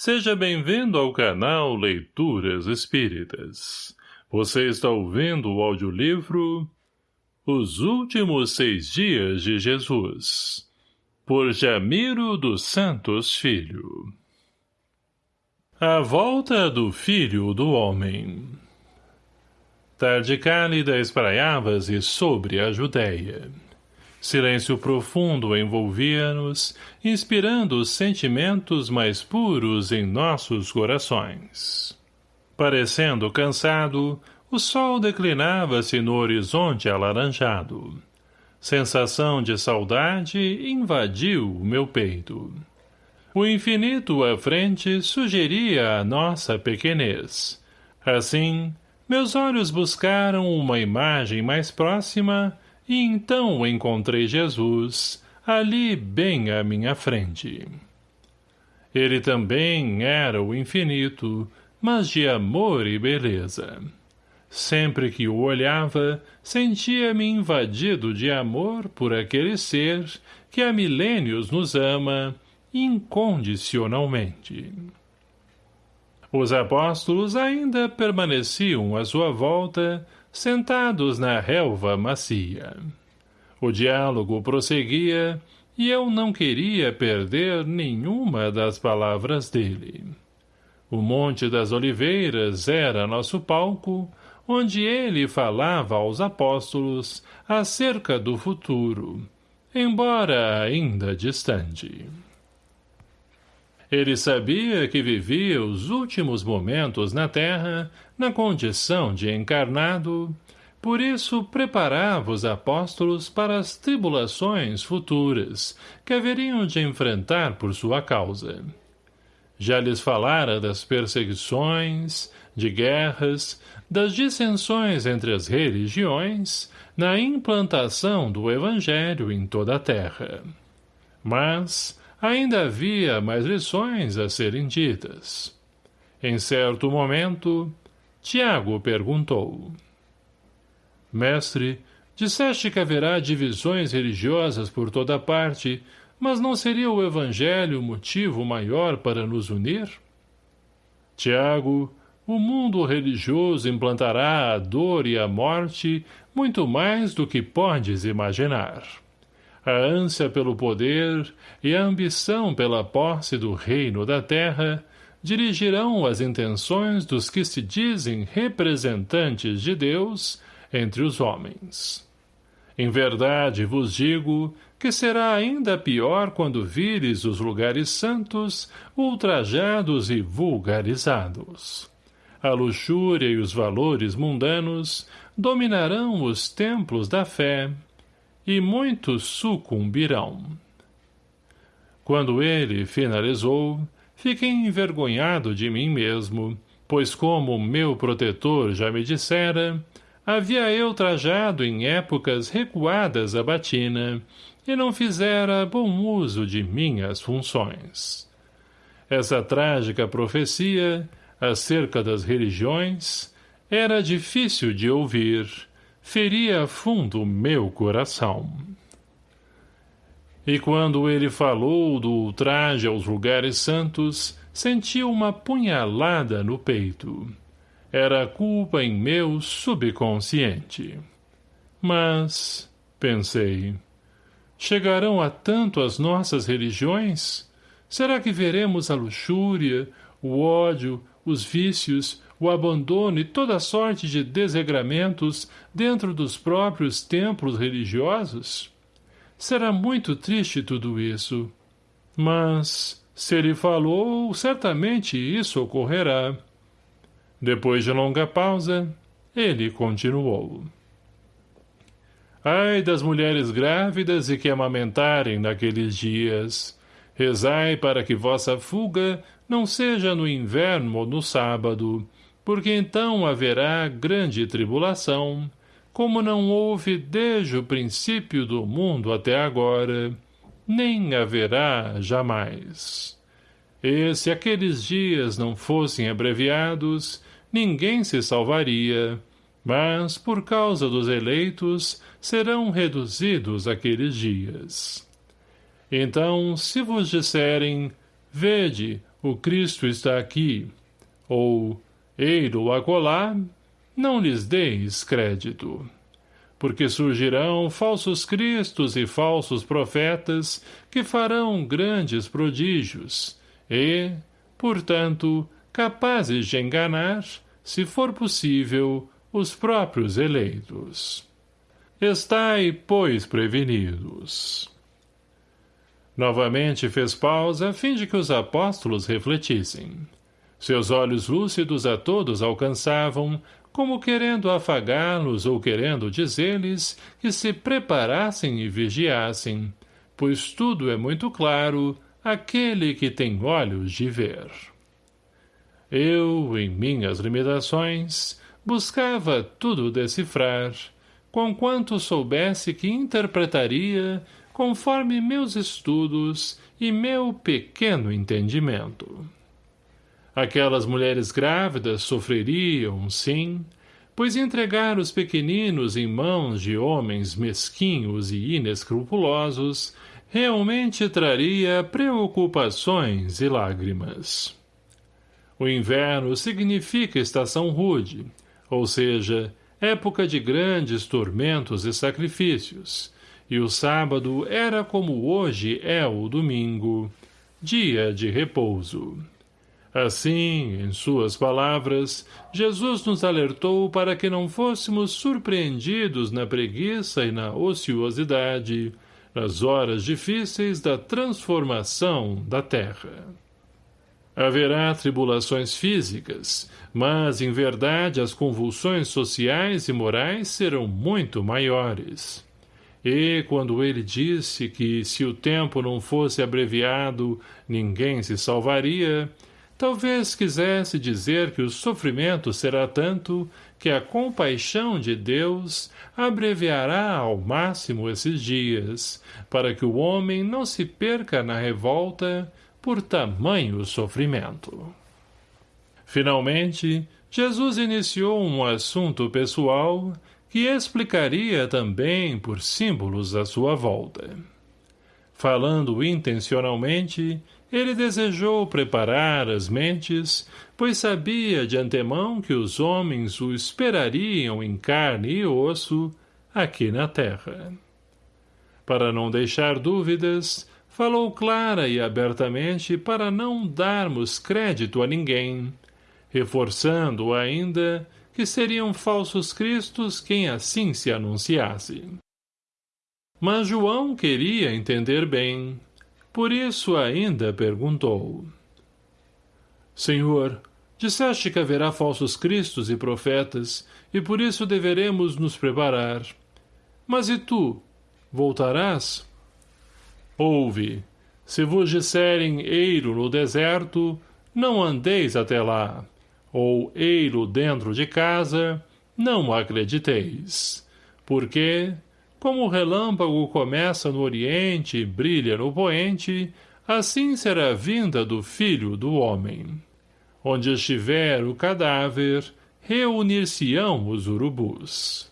Seja bem-vindo ao canal Leituras Espíritas. Você está ouvindo o audiolivro Os Últimos Seis Dias de Jesus, por Jamiro dos Santos Filho. A Volta do Filho do Homem Tarde cálida espraiava-se sobre a Judéia. Silêncio profundo envolvia-nos, inspirando os sentimentos mais puros em nossos corações. Parecendo cansado, o sol declinava-se no horizonte alaranjado. Sensação de saudade invadiu o meu peito. O infinito à frente sugeria a nossa pequenez. Assim, meus olhos buscaram uma imagem mais próxima e então encontrei Jesus, ali bem à minha frente. Ele também era o infinito, mas de amor e beleza. Sempre que o olhava, sentia-me invadido de amor por aquele ser que há milênios nos ama incondicionalmente. Os apóstolos ainda permaneciam à sua volta, sentados na relva macia. O diálogo prosseguia, e eu não queria perder nenhuma das palavras dele. O Monte das Oliveiras era nosso palco, onde ele falava aos apóstolos acerca do futuro, embora ainda distante. Ele sabia que vivia os últimos momentos na terra, na condição de encarnado, por isso preparava os apóstolos para as tribulações futuras que haveriam de enfrentar por sua causa. Já lhes falara das perseguições, de guerras, das dissensões entre as religiões, na implantação do Evangelho em toda a terra. Mas, ainda havia mais lições a serem ditas. Em certo momento, Tiago perguntou. Mestre, disseste que haverá divisões religiosas por toda parte, mas não seria o Evangelho o motivo maior para nos unir? Tiago, o mundo religioso implantará a dor e a morte muito mais do que podes imaginar a ânsia pelo poder e a ambição pela posse do reino da terra dirigirão as intenções dos que se dizem representantes de Deus entre os homens. Em verdade vos digo que será ainda pior quando vires os lugares santos ultrajados e vulgarizados. A luxúria e os valores mundanos dominarão os templos da fé e muitos sucumbirão. Quando ele finalizou, fiquei envergonhado de mim mesmo, pois como meu protetor já me dissera, havia eu trajado em épocas recuadas a batina, e não fizera bom uso de minhas funções. Essa trágica profecia, acerca das religiões, era difícil de ouvir, feria fundo meu coração. E quando ele falou do ultraje aos lugares santos, senti uma punhalada no peito. Era culpa em meu subconsciente. Mas, pensei, chegarão a tanto as nossas religiões? Será que veremos a luxúria, o ódio, os vícios, o abandono e toda sorte de desregramentos dentro dos próprios templos religiosos? Será muito triste tudo isso. Mas, se ele falou, certamente isso ocorrerá. Depois de longa pausa, ele continuou. Ai das mulheres grávidas e que amamentarem naqueles dias. Rezai para que vossa fuga não seja no inverno ou no sábado, porque então haverá grande tribulação, como não houve desde o princípio do mundo até agora, nem haverá jamais. E se aqueles dias não fossem abreviados, ninguém se salvaria, mas, por causa dos eleitos, serão reduzidos aqueles dias. Então, se vos disserem, vede, o Cristo está aqui, ou eiro acolá, não lhes deis crédito. Porque surgirão falsos cristos e falsos profetas que farão grandes prodígios, e, portanto, capazes de enganar, se for possível, os próprios eleitos. Estai, pois, prevenidos. Novamente fez pausa a fim de que os apóstolos refletissem. Seus olhos lúcidos a todos alcançavam, como querendo afagá-los ou querendo dizer-lhes que se preparassem e vigiassem, pois tudo é muito claro aquele que tem olhos de ver. Eu, em minhas limitações, buscava tudo decifrar, conquanto soubesse que interpretaria conforme meus estudos e meu pequeno entendimento. Aquelas mulheres grávidas sofreriam, sim, pois entregar os pequeninos em mãos de homens mesquinhos e inescrupulosos realmente traria preocupações e lágrimas. O inverno significa estação rude, ou seja, época de grandes tormentos e sacrifícios, e o sábado era como hoje é o domingo, dia de repouso. Assim, em suas palavras, Jesus nos alertou para que não fôssemos surpreendidos na preguiça e na ociosidade, nas horas difíceis da transformação da terra. Haverá tribulações físicas, mas, em verdade, as convulsões sociais e morais serão muito maiores. E, quando ele disse que, se o tempo não fosse abreviado, ninguém se salvaria, talvez quisesse dizer que o sofrimento será tanto que a compaixão de Deus abreviará ao máximo esses dias, para que o homem não se perca na revolta por tamanho sofrimento. Finalmente, Jesus iniciou um assunto pessoal que explicaria também por símbolos à sua volta. Falando intencionalmente, ele desejou preparar as mentes, pois sabia de antemão que os homens o esperariam em carne e osso aqui na terra. Para não deixar dúvidas, falou clara e abertamente para não darmos crédito a ninguém, reforçando ainda que seriam falsos cristos quem assim se anunciasse. Mas João queria entender bem. Por isso ainda perguntou. Senhor, disseste que haverá falsos cristos e profetas, e por isso deveremos nos preparar. Mas e tu? Voltarás? Ouve, se vos disserem eiro no deserto, não andeis até lá ou ei-lo dentro de casa, não acrediteis. Porque, como o relâmpago começa no oriente e brilha no poente, assim será a vinda do Filho do Homem. Onde estiver o cadáver, reunir-se-ão os urubus.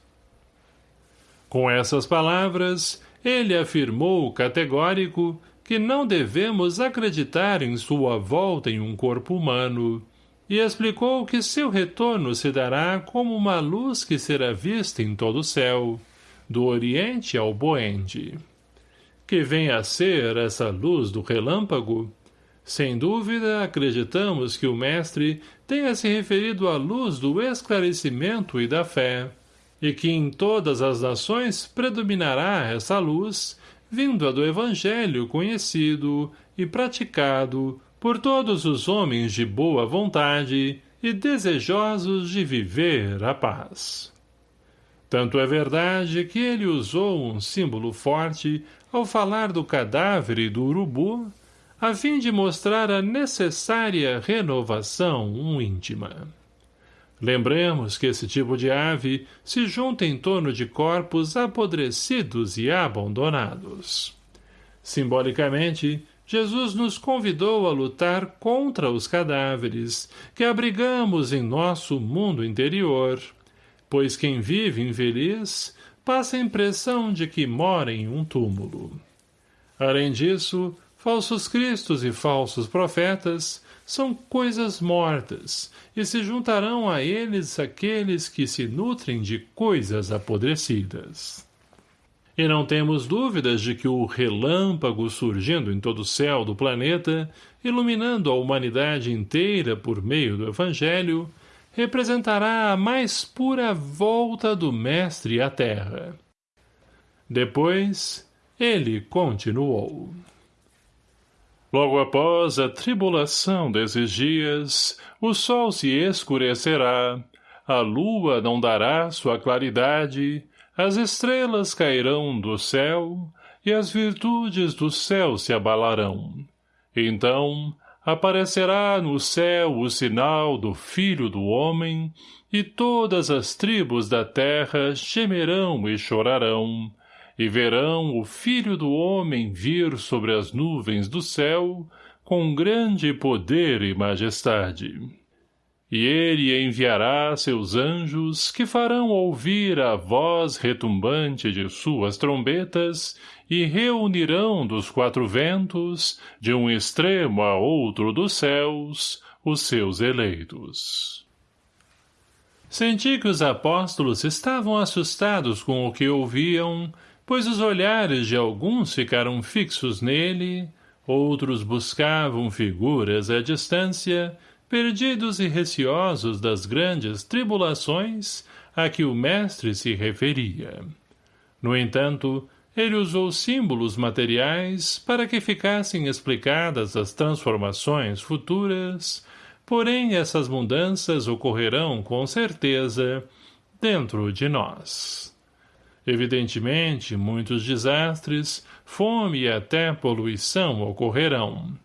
Com essas palavras, ele afirmou categórico que não devemos acreditar em sua volta em um corpo humano, e explicou que seu retorno se dará como uma luz que será vista em todo o céu, do oriente ao poente. Que vem a ser essa luz do relâmpago? Sem dúvida, acreditamos que o mestre tenha se referido à luz do esclarecimento e da fé, e que em todas as nações predominará essa luz, vinda do evangelho conhecido e praticado por todos os homens de boa vontade e desejosos de viver a paz. Tanto é verdade que ele usou um símbolo forte ao falar do cadáver e do urubu, a fim de mostrar a necessária renovação íntima. Lembremos que esse tipo de ave se junta em torno de corpos apodrecidos e abandonados. Simbolicamente, Jesus nos convidou a lutar contra os cadáveres que abrigamos em nosso mundo interior, pois quem vive infeliz passa a impressão de que mora em um túmulo. Além disso, falsos cristos e falsos profetas são coisas mortas, e se juntarão a eles aqueles que se nutrem de coisas apodrecidas. E não temos dúvidas de que o relâmpago surgindo em todo o céu do planeta, iluminando a humanidade inteira por meio do Evangelho, representará a mais pura volta do Mestre à Terra. Depois, ele continuou. Logo após a tribulação desses dias, o sol se escurecerá, a lua não dará sua claridade, as estrelas cairão do céu, e as virtudes do céu se abalarão. Então, aparecerá no céu o sinal do Filho do Homem, e todas as tribos da terra gemerão e chorarão, e verão o Filho do Homem vir sobre as nuvens do céu, com grande poder e majestade. E ele enviará seus anjos, que farão ouvir a voz retumbante de suas trombetas, e reunirão dos quatro ventos, de um extremo a outro dos céus, os seus eleitos. Senti que os apóstolos estavam assustados com o que ouviam, pois os olhares de alguns ficaram fixos nele, outros buscavam figuras à distância, perdidos e receosos das grandes tribulações a que o mestre se referia. No entanto, ele usou símbolos materiais para que ficassem explicadas as transformações futuras, porém essas mudanças ocorrerão com certeza dentro de nós. Evidentemente, muitos desastres, fome e até poluição ocorrerão,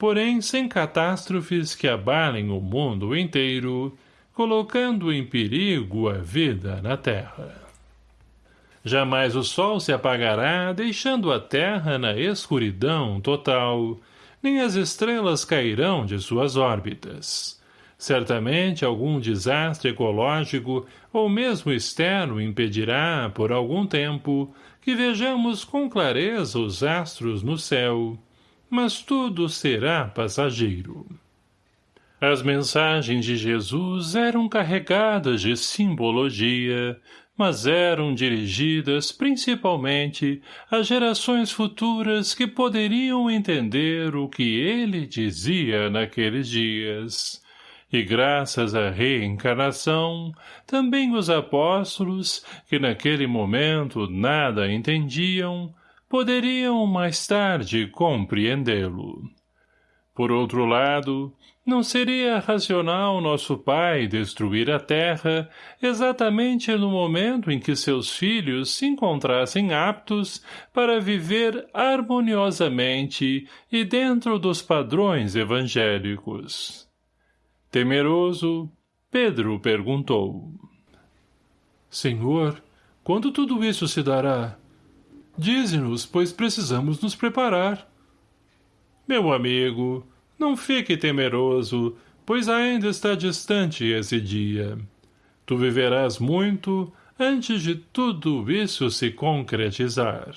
porém sem catástrofes que abalem o mundo inteiro, colocando em perigo a vida na Terra. Jamais o sol se apagará, deixando a terra na escuridão total, nem as estrelas cairão de suas órbitas. Certamente algum desastre ecológico ou mesmo externo impedirá, por algum tempo, que vejamos com clareza os astros no céu, mas tudo será passageiro. As mensagens de Jesus eram carregadas de simbologia, mas eram dirigidas principalmente a gerações futuras que poderiam entender o que ele dizia naqueles dias. E graças à reencarnação, também os apóstolos, que naquele momento nada entendiam, poderiam mais tarde compreendê-lo. Por outro lado, não seria racional nosso pai destruir a terra exatamente no momento em que seus filhos se encontrassem aptos para viver harmoniosamente e dentro dos padrões evangélicos. Temeroso, Pedro perguntou. Senhor, quando tudo isso se dará? Dize-nos, pois precisamos nos preparar. Meu amigo, não fique temeroso, pois ainda está distante esse dia. Tu viverás muito antes de tudo isso se concretizar.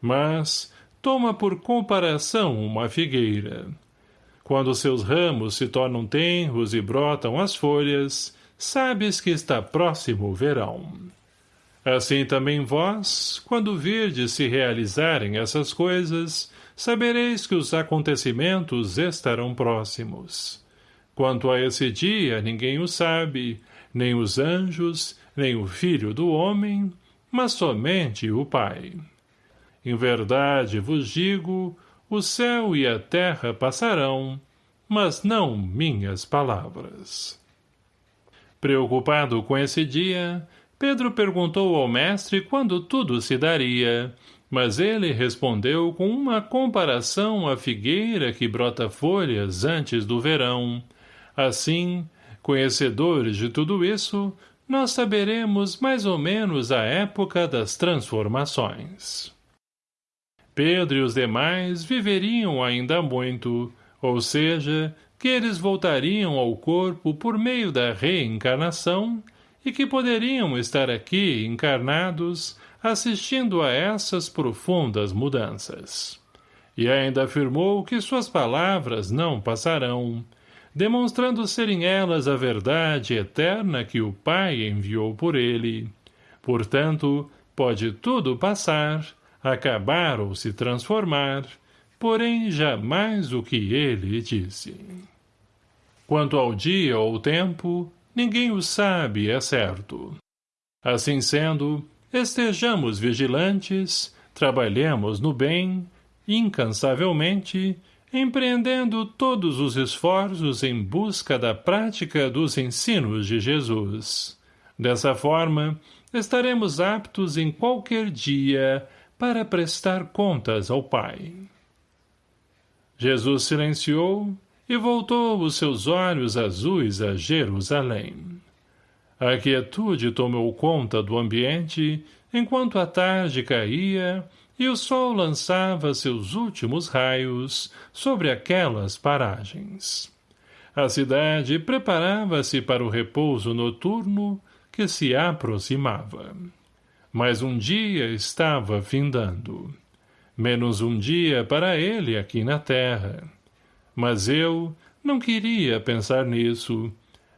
Mas, toma por comparação uma figueira. Quando seus ramos se tornam tenros e brotam as folhas, sabes que está próximo o verão. Assim também vós, quando virdes se realizarem essas coisas, sabereis que os acontecimentos estarão próximos. Quanto a esse dia, ninguém o sabe, nem os anjos, nem o filho do homem, mas somente o Pai. Em verdade vos digo, o céu e a terra passarão, mas não minhas palavras. Preocupado com esse dia, Pedro perguntou ao mestre quando tudo se daria, mas ele respondeu com uma comparação à figueira que brota folhas antes do verão. Assim, conhecedores de tudo isso, nós saberemos mais ou menos a época das transformações. Pedro e os demais viveriam ainda muito, ou seja, que eles voltariam ao corpo por meio da reencarnação e que poderiam estar aqui encarnados assistindo a essas profundas mudanças. e ainda afirmou que suas palavras não passarão, demonstrando serem elas a verdade eterna que o Pai enviou por ele. Portanto, pode tudo passar, acabar ou se transformar, porém jamais o que ele disse. Quanto ao dia ou tempo, ninguém o sabe, é certo. Assim sendo, estejamos vigilantes, trabalhemos no bem, incansavelmente, empreendendo todos os esforços em busca da prática dos ensinos de Jesus. Dessa forma, estaremos aptos em qualquer dia para prestar contas ao Pai. Jesus silenciou e voltou os seus olhos azuis a Jerusalém. A quietude tomou conta do ambiente enquanto a tarde caía e o sol lançava seus últimos raios sobre aquelas paragens. A cidade preparava-se para o repouso noturno que se aproximava. Mas um dia estava findando. Menos um dia para ele aqui na terra. Mas eu não queria pensar nisso.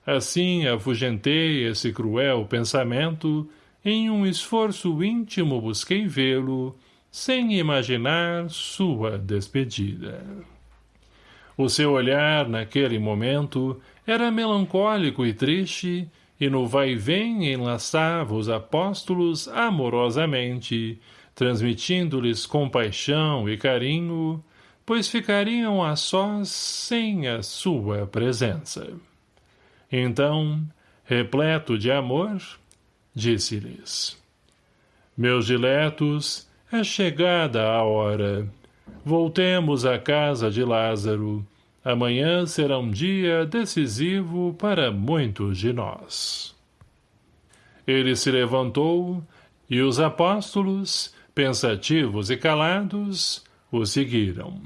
Assim afugentei esse cruel pensamento, em um esforço íntimo busquei vê-lo, sem imaginar sua despedida. O seu olhar, naquele momento, era melancólico e triste, e no vai-vem enlaçava os apóstolos amorosamente, transmitindo-lhes compaixão e carinho, pois ficariam a sós sem a sua presença. Então, repleto de amor, disse-lhes, Meus diletos, é chegada a hora. Voltemos à casa de Lázaro. Amanhã será um dia decisivo para muitos de nós. Ele se levantou, e os apóstolos, pensativos e calados, o seguiram.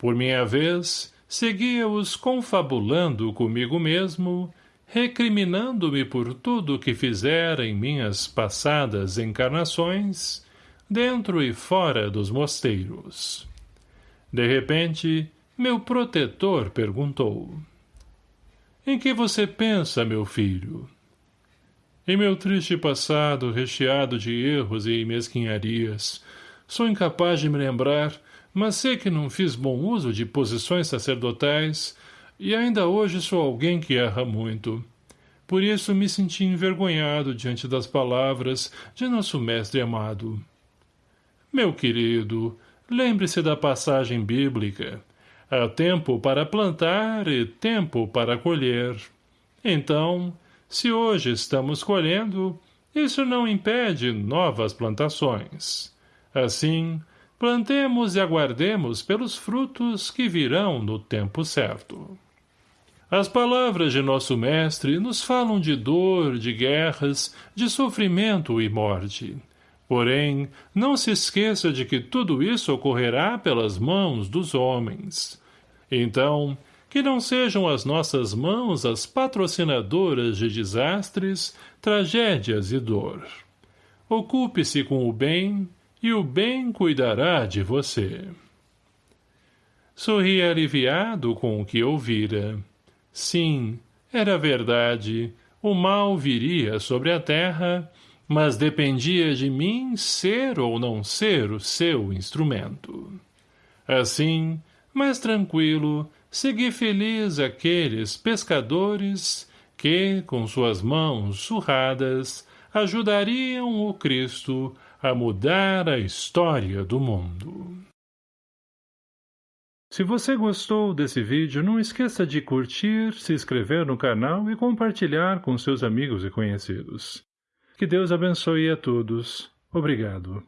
Por minha vez, seguia-os confabulando comigo mesmo, recriminando-me por tudo o que fizera em minhas passadas encarnações, dentro e fora dos mosteiros. De repente, meu protetor perguntou. Em que você pensa, meu filho? Em meu triste passado, recheado de erros e mesquinharias, sou incapaz de me lembrar, mas sei que não fiz bom uso de posições sacerdotais, e ainda hoje sou alguém que erra muito. Por isso me senti envergonhado diante das palavras de nosso mestre amado. Meu querido, lembre-se da passagem bíblica. Há tempo para plantar e tempo para colher. Então, se hoje estamos colhendo, isso não impede novas plantações. Assim, plantemos e aguardemos pelos frutos que virão no tempo certo. As palavras de nosso mestre nos falam de dor, de guerras, de sofrimento e morte. Porém, não se esqueça de que tudo isso ocorrerá pelas mãos dos homens. Então, que não sejam as nossas mãos as patrocinadoras de desastres, tragédias e dor. Ocupe-se com o bem, e o bem cuidará de você. Sorri aliviado com o que ouvira. Sim, era verdade, o mal viria sobre a terra, mas dependia de mim ser ou não ser o seu instrumento. Assim, mais tranquilo, segui feliz aqueles pescadores que, com suas mãos surradas, ajudariam o Cristo a mudar a história do mundo. Se você gostou desse vídeo, não esqueça de curtir, se inscrever no canal e compartilhar com seus amigos e conhecidos. Que Deus abençoe a todos. Obrigado.